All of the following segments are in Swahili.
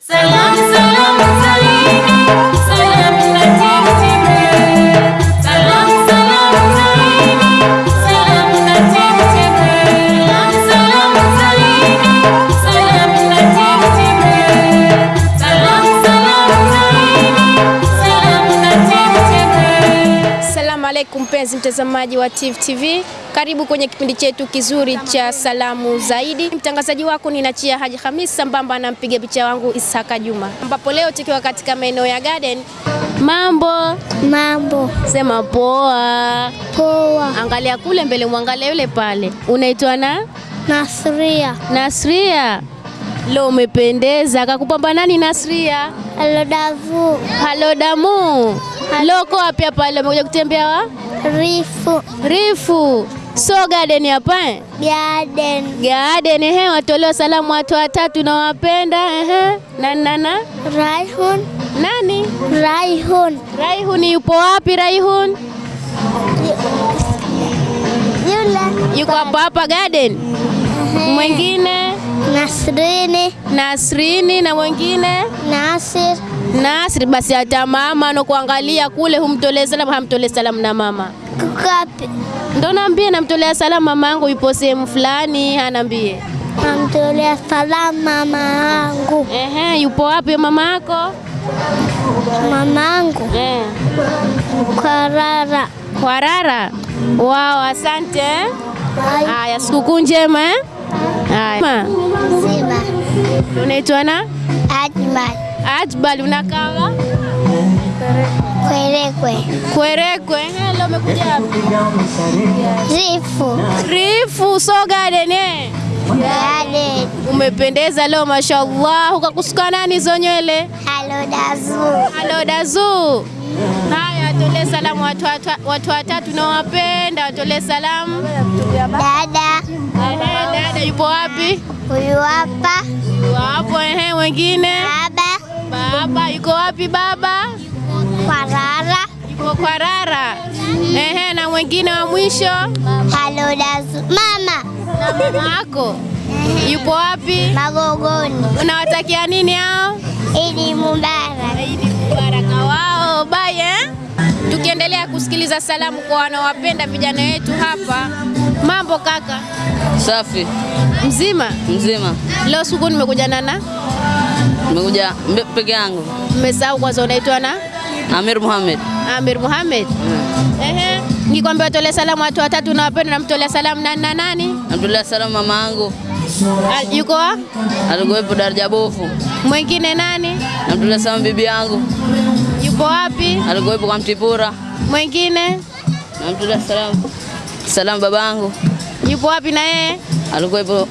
Salam salam mpenzi mtazamaji wa Tifu TV, karibu kwenye kipindi chetu kizuri cha salamu zaidi. Mtangazaji wako ni Nachia Haji Hamis sambamba na mpiga picha wangu Isaka Juma, ambapo leo tukiwa katika maeneo ya Garden. Mambo Mambo sema poa, poa. angalia kule mbele, mwangalia yule pale. Unaitwa na Nasria Nasria? Leo umependeza, kakupamba nani Nasria? Alodavu Halo damu, loko wapi hapa? Leo umekuja kutembea wa Rifu. Rifu. So garden hapa eh? Garden. Garden ehe, watolewa salamu watu watatu na wapenda ehe. Nani nana Raihun. Nani? Raihun. Raihun yupo wapi? Raihun? Yule. Yuko hapa hapa garden. Mwingine? Nasrini. Nasrini na mwingine? Nasir Nasri. Basi hata mama anakuangalia kule, humtolee salamu, hamtolee salamu na mama Kukapi ndo naambie, namtolea salamu mama yangu yupo sehemu fulani, anaambie namtolea salamu mama yangu ehe, yupo wapi mama yako mama yangu eh. Kwarara Kwarara. Wao, asante. Haya, sikukuu njema eh? Haya. Unaitwa na Ajmal Ajbal, unakawa Kwerekwe Kwerekwe. Eh, Leo umekuja wapi? Rifu Rifu so garden eh? Garden Umependeza leo mashallah. Ukakusuka nani hizo nywele? dazu. Halo Dazu. Haya, watolee salamu watu watu- watu watatu nawapenda, watolee salamu. Dada Dada, dada yupo wapi? huyu hapa Wapo ehe, wengine baba Baba yuko wapi baba? Kwa Rara. Yuko kwa Rara. Ehe, na mwingine wa mwisho Alodavu mama na mama yako yupo wapi? Magogoni Unawatakia nini hao? Idi Mubarak Idi Mubarak wao. Bye eh? Tukiendelea kusikiliza salamu kwa wanaowapenda vijana wetu hapa. Mambo kaka, Safi mzima? mzima, Leo siku nimekuja nana, nimekuja peke yangu. mmesahau kwanza, unaitwa na Amir Muhammad. Amir Muhammad. Ehe, nikwambia watolee salamu watu watatu na wapenda, namtolea salamu nani na nani? Namtolea salamu mama yangu Al- Yuko wa? alikuwepo daraja bofu. mwingine nani? Namtolea salamu bibi yangu Yupo wapi? alikuwepo kwa Mtipura. Mwingine Namtolea salamu salamu baba yangu yupo wapi na yeye? alikuwepo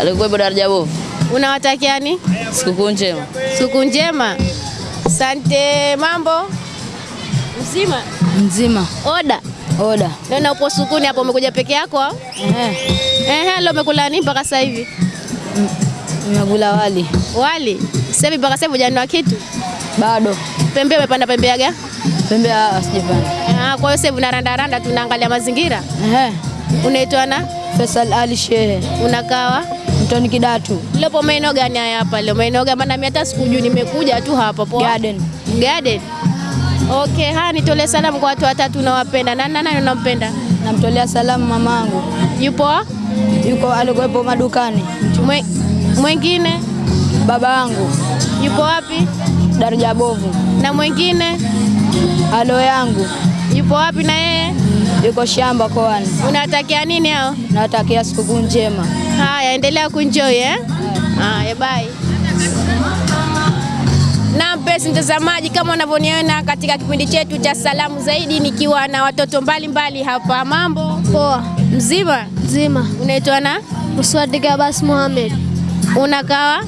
alikuwepo daraja bofu. Unawatakia ni Sikukuu njema. Sikukuu njema. Sante, Mambo mzima? Mzima. Oda Oda. naona upo sukuni hapo, umekuja peke yako au? Ehe, leo umekula nini mpaka sasa hivi? Nimekula wali Wali. Sasa hivi mpaka sasa hivi hujanunua kitu? bado. Pembe umepanda pembe ya gani? Pembe sijapanda. Ah, kwa hiyo sasa hivi unarandaranda, tunaangalia mazingira. Unaitwa na Faisal Ali Shehe unakawa Mtoni Kidatu Lopo maeneo gani haya hapa leo? Maeneo gani? Maana mimi hata sikujui, nimekuja tu hapa poa. Garden. Garden. Okay, haya nitolee salamu kwa watu watatu unawapenda. Nani nani unampenda? Namtolea salamu mamangu Yupo yuko alikuwepo madukani. Mwe- mwingine Baba yangu yupo wapi? daraja bovu. Na mwingine Alo yangu yupo wapi na yeye? Yuko shamba koani. Unatakia nini hao? Nawatakia sikukuu njema. Haya, endelea kunjoy eh. Haya, bye. Na mpenzi mtazamaji, kama unavyoniona katika kipindi chetu cha salamu zaidi, nikiwa na watoto mbalimbali hapa. Mambo Poa mzima, mzima. unaitwa na Muswadi Abbas Mohamed unakawa?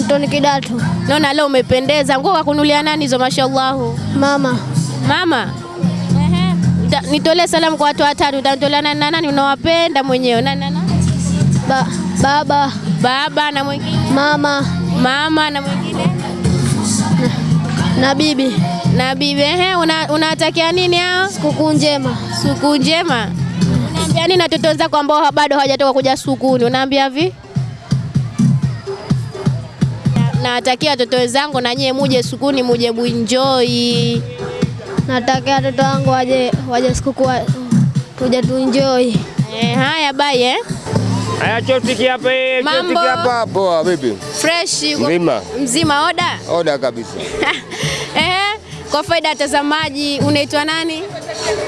Mtoni Kidatu Naona leo umependeza. Nguo kakunulia nani hizo? Mashallahu Mama mama. Nitolee salamu kwa watu watatu. Utanitolea nani na nani unawapenda mwenyewe? Nani na nani? ba, Baba Baba na mwingine, Mama mama na mwingine na na bibi na bibi. Ehe, una- unawatakia nini hao? Sikukuu njema Sikukuu njema. Unaambia nini watoto wenzako ambao bado hawajatoka kuja sukuni? Unaambia vi? nawatakia watoto wenzangu na nyie muje sukuni, muje muenjoy. Natakia watoto wangu waje waje sikukuu kuja tuje tuenjoy. Eh, haya bye eh. Haya chotiki hapa eh, chotiki hapa. Poa vipi? Fresh yuko Mzima. mzima oda. Oda kabisa. Eh, kwa faida ya watazamaji unaitwa nani?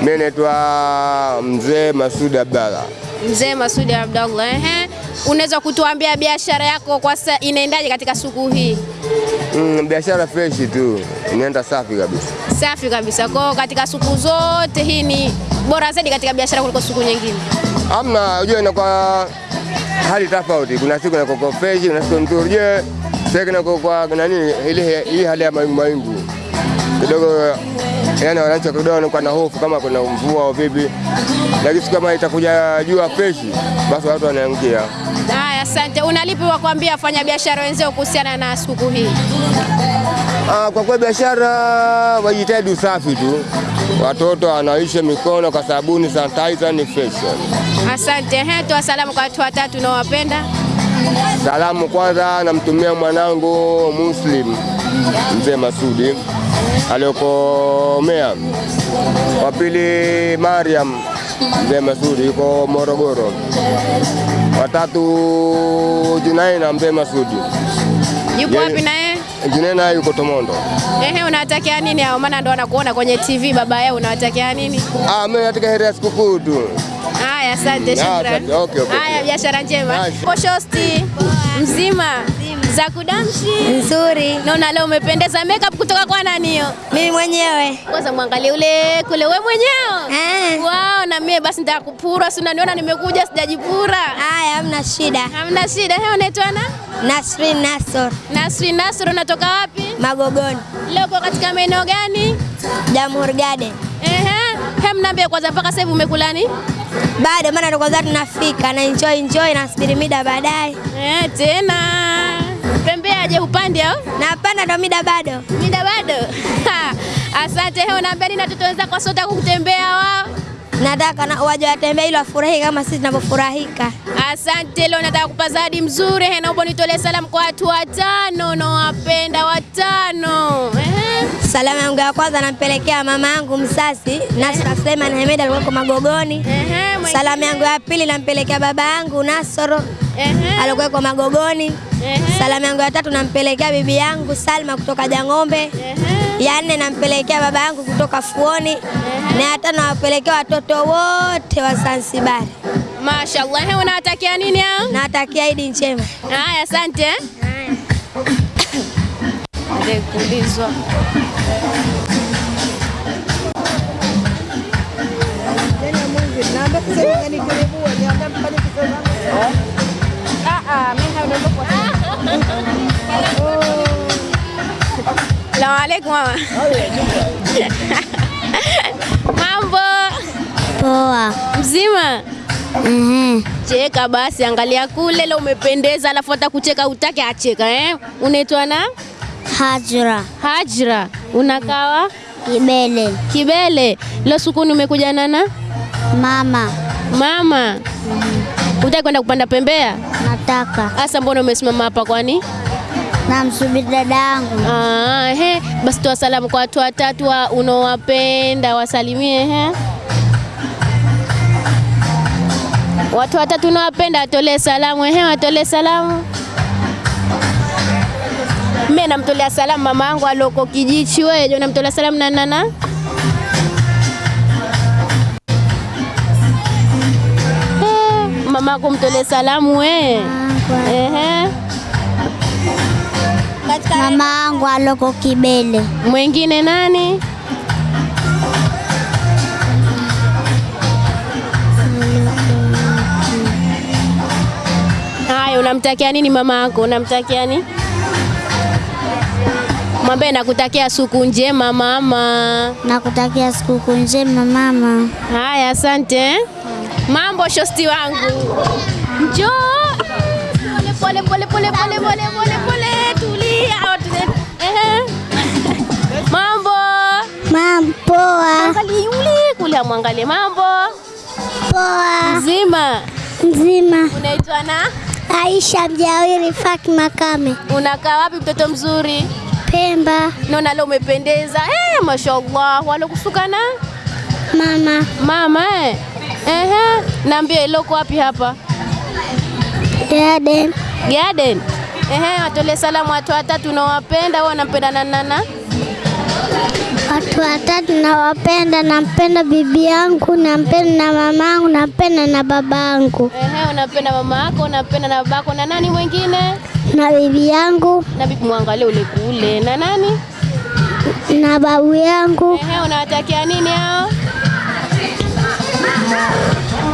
Mimi naitwa Mzee Masudi Abdalla. Mzee Masudi Abdalla. Eh, Unaweza kutuambia biashara yako kwa sasa inaendaje katika siku hii? Mm, biashara fresh tu. Inaenda safi kabisa. Safi kabisa. Kwa katika siku zote hii ni bora zaidi katika biashara kuliko siku nyingine. Amna, unajua inakuwa hali tofauti. Kuna siku inakuwa fresh, kuna siku nzuri. Unajua sasa inakuwa kwa nani ile hii hali ya mawingu mawingu. Kidogo yani wananchi kidogo wanakuwa na hofu kama kuna mvua au vipi. Lakini kama itakuja jua fresh, basi watu wanaingia. Haya, asante. Unalipi wa kuambia wafanyabiashara wenzao kuhusiana na siku hii? Ah, kwa kweli biashara wajitahidi usafi tu, watoto wanaisha mikono kwa sabuni, sanitizer ni fresh. Asante. Ehe, toa salamu kwa watu watatu unaowapenda. Salamu kwanza namtumia mwanangu Muslim mzee Masudi aliyoko Mea, Wa pili Mariam mzee Masudi yuko Morogoro. Watatu Junaina mzee Masudi. yuko wapi na yeye? Junaina yuko Tomondo. Ehe, unawatakia nini hao? Maana ndo wanakuona kwenye TV baba yao, unawatakia nini? Ah, mimi nataka heri ya sikukuu tu. Haya, asante, Ah, shukrani. Okay, okay. Haya, biashara njema. Poshosti mzima za kudamshi Nzuri. naona leo umependeza. Makeup kutoka kwa nani hiyo? Mimi mwenyewe. Kwanza mwangalie ule kule, wewe mwenyewe Eh. Wow, na mimi basi nitakupura, si unaniona nimekuja sijajipura. Haya, hamna shida. Hamna shida. Heo unaitwa na Nasrin Nasor, Nasri Nasor, unatoka wapi? Magogoni, Leo uko katika maeneo gani? Jamhuri Garden. Ehe, hem, mnaambia kwanza, mpaka sasa hivi umekula nini? Bado maana ndo kwanza tunafika na enjoy enjoy na subiri mida baadaye. Eh, tena pembeaje upande au Na hapana ndo mida bado. mida bado? Asante. He, unaambia nini watoto wenzako sote kutembea wao? Nataka na waje watembee ili wafurahi kama sisi tunavyofurahika. Asante. Leo nataka kupa zawadi mzuri. He, naomba nitolee salamu kwa watu watano nawapenda watano. Salamu yangu ya kwanza nampelekea mama yangu msasi Nasra Suleiman Hamed alikuwa Magogoni. Salamu yangu ya pili nampelekea baba yangu Nasoro alikuwa alikuwa Magogoni. Salamu yangu ya tatu nampelekea bibi yangu Salma kutoka Jang'ombe. Ehe. Ya nne nampelekea baba yangu kutoka Fuoni. Na ya tano nawapelekea watoto wote wa Zanzibar. Mashallah. Unawatakia nini hao? Nawatakia Idi njema. Haya, asante. Haya. kuulizwa. Ah, ah, mimi haondoka. Salamu alaikum mama. Mambo Poa. mzima? Mhm. Cheka basi, angalia kule, leo umependeza, alafu hata kucheka utake acheka eh? Unaitwa na Hajra Hajra, unakawa Kibele Kibele. Leo sukuni umekuja nana mama mama, utaki kwenda kupanda pembea? nataka Asa, mbona umesimama hapa kwani? Namsubiri dadangu. Ah, he, basi toa salamu kwa watu watatu wa unaowapenda, wasalimie he. Watu watatu unaowapenda watolee salamu he, watolee salamu. Mimi namtolea salamu mama yangu aloko Kijichi. Wewe je, unamtolea salamu na nana? Eh, Mama yako mtolee salamu wewe. Ehe. Mama yangu aloko Kibele Mwingine nani? Haya, unamtakia nini mama yako? Unamtakia nini? Mwambie nakutakia siku njema mama. nakutakia siku njema mama Haya, asante. Mambo shosti wangu, njoo pole pole pole pole pole pole pole, mam poa Angalie yule kule, amwangalie. mambo poa mzima. mzima Unaitwa na Aisha Mjawiri Fatma Kame Unakaa wapi mtoto mzuri? Pemba Naona leo umependeza. Eh, mashallah. Walokusuka na mama mama eh. Ehe, naambia iloko wapi hapa? Garden Garden. Ehe, watolee salamu watu watatu unawapenda, wewe unampenda na nana? Watu watatu nawapenda, nampenda bibi yangu, nampenda na mamangu, nampenda na babangu Ehe, unapenda mama yako, unapenda na babako na nani mwingine? na bibi yangu Na bibi mwangalie ule kule. Na nani? na babu yangu. Ehe, unawatakia nini hao?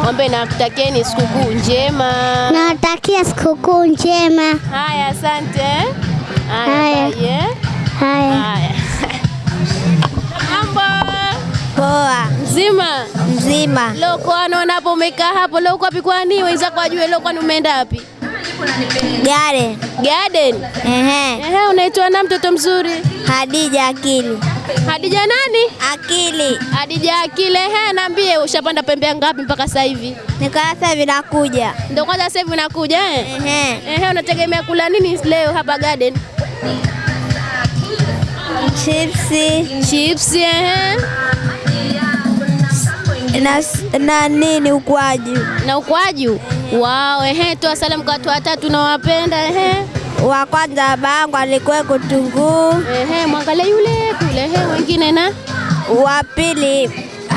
Mwambie nakutakieni sikukuu njema. Nawatakia sikukuu njema. Haya, asante. Haya, Haya. eh. Haya, Haya. Poa mzima. mzima. Leo kwa naona hapo umekaa hapo, leo kwa kwani wenzako wajue leo kwani umeenda wapi? Garden Garden. ehe, Ehe, unaitwa na mtoto mzuri? Hadija Akili Hadija nani? Akili Hadija Akili. Ehe, niambie ushapanda pembea ngapi mpaka sasa hivi? nikarasa vinakuja. Ndio kwanza sasa hivi nakuja eh? Ehe, Ehe, unategemea kula nini leo hapa Garden? chipsi Chipsi, ehe. Na, na nini ukwaju. Na ukwaju. wao. ehe, toa salamu kwa watu watatu nawapenda ehe. Wa kwanza babangu alikuwa kutunguu, Ehe, mwangalie yule kule ehe, wengine na wa pili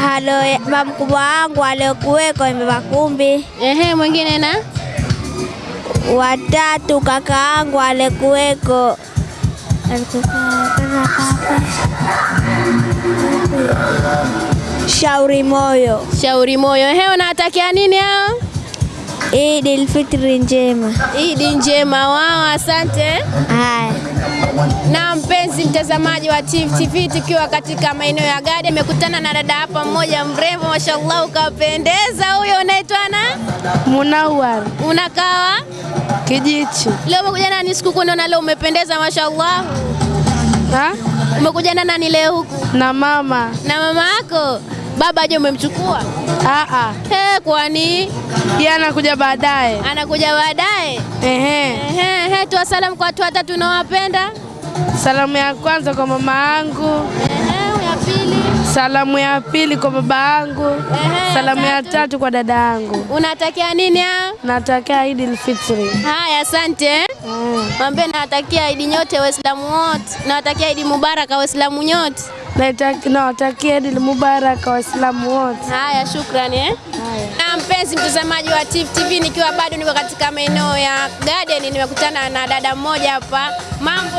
halo mamkubwa wangu aliokuweko Mbakumbi. ehe, mwingine na watatu kaka yangu alikuweko Shauri Moyo. Shauri Moyo. Ehe, unawatakia nini hao? Idi Ilfitri njema. Idi njema wao, asante. Haya, Na mpenzi mtazamaji wa Tifu TV, tukiwa katika maeneo ya Gadi, amekutana na dada hapa mmoja mrembo, mashallah, ukapendeza. Huyo unaitwa na Munawar unakawa Kijichi. leo umekuja nani sikukuu? Naona leo umependeza, mashallah. Ha? Umekuja na nani leo huku? Na mama. Na mama yako? Baba je, umemchukua? Ah He, kwani yeye anakuja baadaye. anakuja baadaye? Ehe. Ehe, toa salamu kwa watu watatu unaowapenda. Salamu ya kwanza kwa mama yangu, Ehe, ya pili. salamu ya pili kwa baba yangu, Ehe, salamu ya tatu. kwa dada yangu. Unatakia nini hao? Natakia Eid al-Fitri. Haya, asante. Mm. Mwambie nawatakia Eid nyote Waislamu wote, nawatakia Eid Mubaraka Waislamu nyote. Nawatakia Eid Mubarak Waislamu wote. Haya, shukrani eh. Na mpenzi mtazamaji wa Tifu TV, nikiwa bado niko katika maeneo ya Garden, nimekutana na dada mmoja hapa. Mambo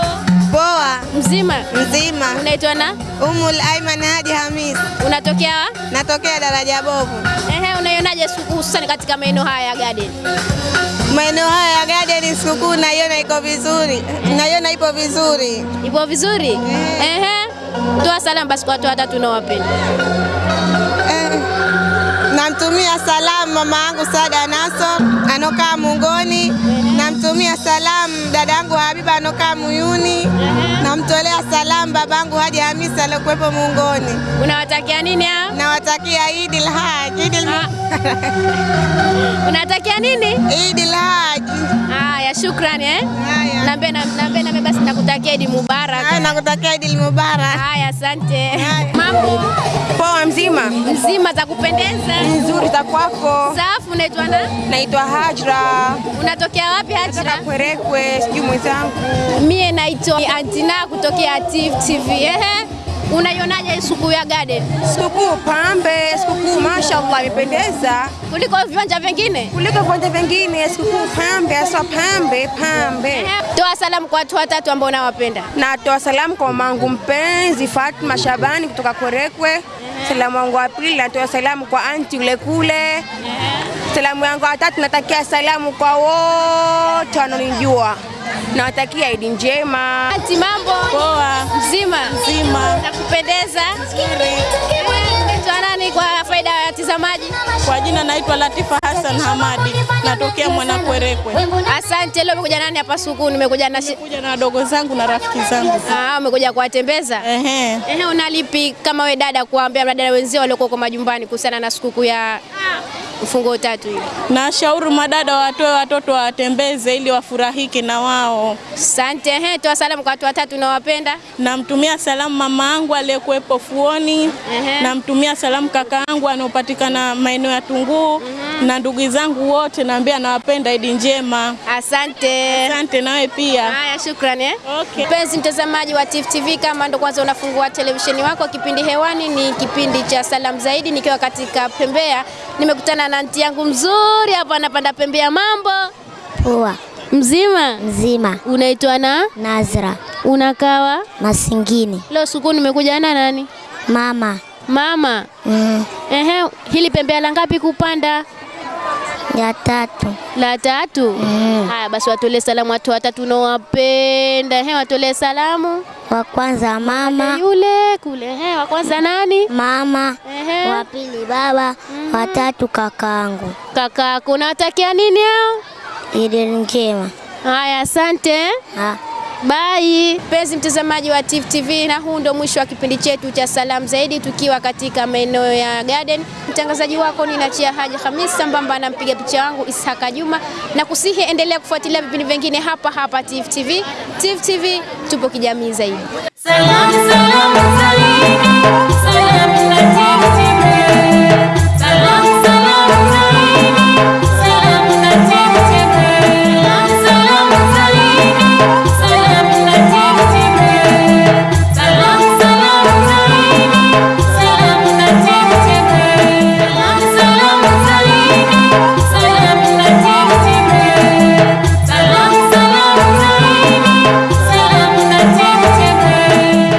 Poa mzima, mzima. unaitwa na Umul Aiman Haji Hamis, unatokea wa? natokea daraja bovu. Ehe, unaionaje sikukuu hususani katika maeneo haya ya Garden? Maeneo haya ya Garden sikukuu naiona iko vizuri, naiona ipo vizuri. Ipo vizuri? Ehe, Ehe, toa salamu basi kwa watu hata tunawapenda. Eh, namtumia salamu mama yangu Sada Naso anokaa Mungoni, namtumia salamu dadangu yangu Habiba anokaa Muyuni, namtolea salamu babangu Haji Hamisi aliyokuwepo Muungoni. Unawatakia nini hao? Nawatakia Eid al Idi Unatakia nini? Idi Haji. Haya, shukrani eh. Haya. Naambia na naambia na basi nakutakia Eid Mubarak. Haya, nakutakia Eid Mubarak. Haya, asante. Mambo Poa mzima mzima za kupendeza. nzuri za kwako. Safu, unaitwa nani? Naitwa Hajra Unatokea wapi Hajra? Kwerekwe, sijui mwenzangu. Mie naitwa Antina kutokea Tifu TV. Ehe. Unaionaje sikukuu siku ya Garden Sikukuu pambe, sikukuu mashallah imependeza kuliko viwanja vingine? kuliko viwanja vingine. Sikukuu pambe, hasa pambe pambe. Toa salamu kwa watu watatu ambao unawapenda. Natoa salamu kwa mamangu mpenzi Fatma Shabani kutoka Kwerekwe. Salamu wangu wa pili natoa salamu kwa anti ule kule. Salamu yangu ya tatu natakia salamu kwa wote wanaonijua. Nawatakia Idi njema. Ati mambo Poa. mzima Mzima. nakupendeza. Unaitwa nani kwa faida ya watazamaji? Kwa jina naitwa Latifa Hassan Hamadi, natokea Mwanakwerekwe. Asante. Leo umekuja nani hapa suku? Nimekuja na Nimekuja na wadogo zangu na rafiki zangu. Ah, umekuja kuwatembeza. Ehe. Ehe, unalipi kama we dada kuambia dada wenzio walioko kwa majumbani kuhusiana na sikukuu ya mfungo tatu hivi. Nashauri madada watoe watoto watembeze ili wafurahike na wao. sante Ehe, toa salamu kwa watu watatu unawapenda. Namtumia salamu mama yangu aliyekuwepo Fuoni. Namtumia salamu kaka yangu anaopatikana maeneo ya Tunguu na ndugu zangu wote, naambia nawapenda. Idi njema. Asante. Asante nawe pia. Haya, shukrani eh. Okay. Mpenzi mtazamaji wa Tifu TV, kama ndo kwanza unafungua televisheni wako, kipindi hewani ni kipindi cha Salamu Zaidi, nikiwa katika Pembea. Nimekutana na nti yangu mzuri hapa, anapanda pembe ya Mambo Poa mzima? mzima. Unaitwa na Nazra unakawa? Masingini. Leo siku nimekuja na nani? Mama Mama. mm, Ehe, hili pembe la ngapi kupanda? Ya tatu La tatu. Mm. Haya basi, watolee salamu watu watatu unaowapenda. Ehe, watolee salamu. wa kwanza mama Yule kule. He, wa kwanza nani? mama, Ehe. wa pili baba, Mm. wa tatu kakaangu. Kakako, unawatakia nini hao? Idi njema. Haya, asante. Ha. Bye. Mpenzi mtazamaji wa Tifu TV, na huu ndo mwisho wa kipindi chetu cha Salamu Zaidi, tukiwa katika maeneo ya Garden. Mtangazaji wako ni Nachia Haji Hamis, sambamba na mpiga picha wangu Ishaka Juma, na kusihi endelea kufuatilia vipindi vingine hapa hapa Tifu TV. Tifu TV tupo kijamii zaidi. Salamu, salamu, zaidi, salam